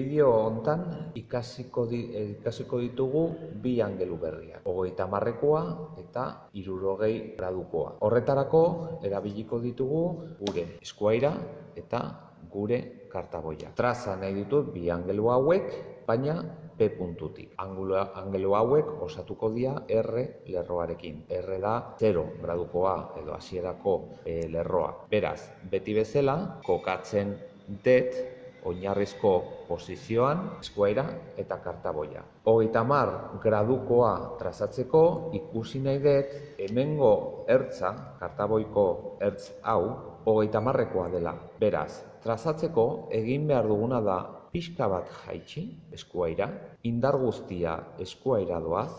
Bideo hontan ikasiko, di, ikasiko ditugu bi angelu berriak. Hogeita marrekoa eta irurogei gradukoa. Horretarako erabiliko ditugu gure eskuaira eta gure kartaboia. Traza nahi ditut bi angelu hauek, baina P puntutik. Angelu, angelu hauek osatuko dira R lerroarekin. R da 0 gradukoa edo hasierako e, lerroa. Beraz, beti bezala kokatzen det oinarrizko posizioan, eskuaira eta kartaboia. Hogeita mar gradukoa trazatzeko ikusi nahi dut hemengo ertza, kartaboiko ertz hau, hogeita marrekoa dela. Beraz, trazatzeko egin behar duguna da pixka bat jaitsi eskuaira, indar guztia eskuaira doaz,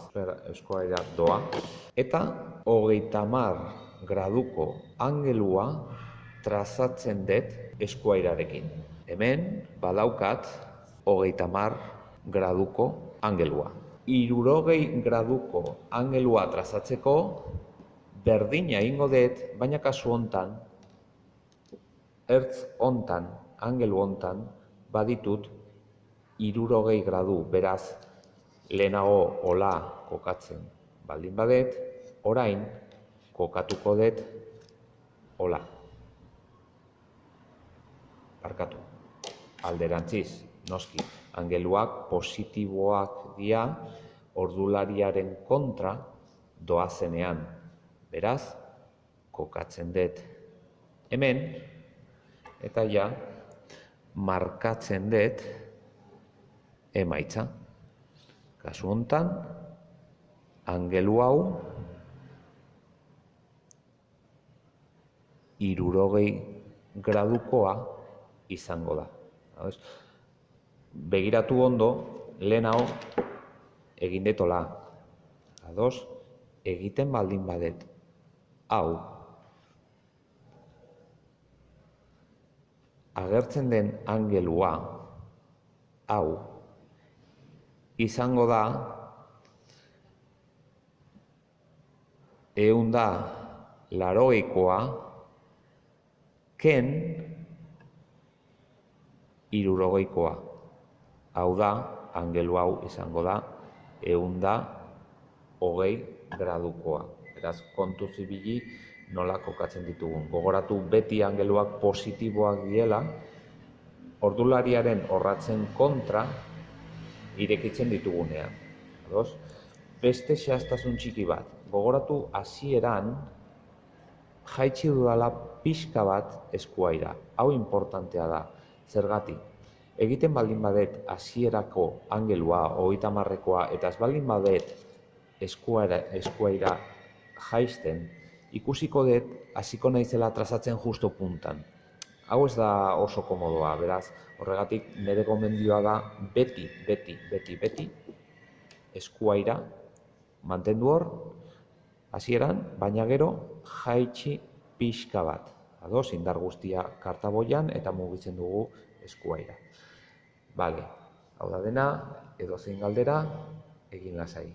eskuaira doa, eta hogeita mar graduko angelua trazatzen dut eskuairarekin. Hemen badaukat hogeita mar graduko angelua. Irurogei graduko angelua trazatzeko berdina ingo dut, baina kasu hontan, ertz hontan, angelu hontan, baditut irurogei gradu, beraz, lehenago hola kokatzen baldin badet, orain kokatuko dut hola. Barkatu alderantziz, noski, angeluak positiboak dira ordulariaren kontra doazenean. Beraz, kokatzen dut hemen, eta ja, markatzen dut emaitza. Kasu hontan, angelu hau irurogei gradukoa izango da. Begiratu ondo, lehen hau egin detola. Ados, egiten baldin badet. Hau, agertzen den angelua, hau, izango da, egun da, laroikoa, ken, irurogeikoa. Hau da, angelu hau izango da, egun da, hogei gradukoa. Beraz, kontu zibili nola kokatzen ditugun. Gogoratu beti angeluak positiboak diela, ordulariaren horratzen kontra irekitzen ditugunean. Ados? Beste xeaztasun txiki bat. Gogoratu hasieran jaitsi dudala pixka bat eskuaira. Hau importantea da. Zergatik, egiten baldin badet hasierako angelua, hogeita marrekoa, eta ez baldin badet eskuaira, eskuaira jaisten, ikusiko dut hasiko naizela trazatzen justo puntan. Hau ez da oso komodoa, beraz, horregatik nire gomendioa da beti, beti, beti, beti, eskuaira mantendu hor, hasieran, baina gero jaitsi pixka bat ados, indar guztia kartaboian eta mugitzen dugu eskuaira. Bale, hau da dena, edo zein galdera, egin lasai.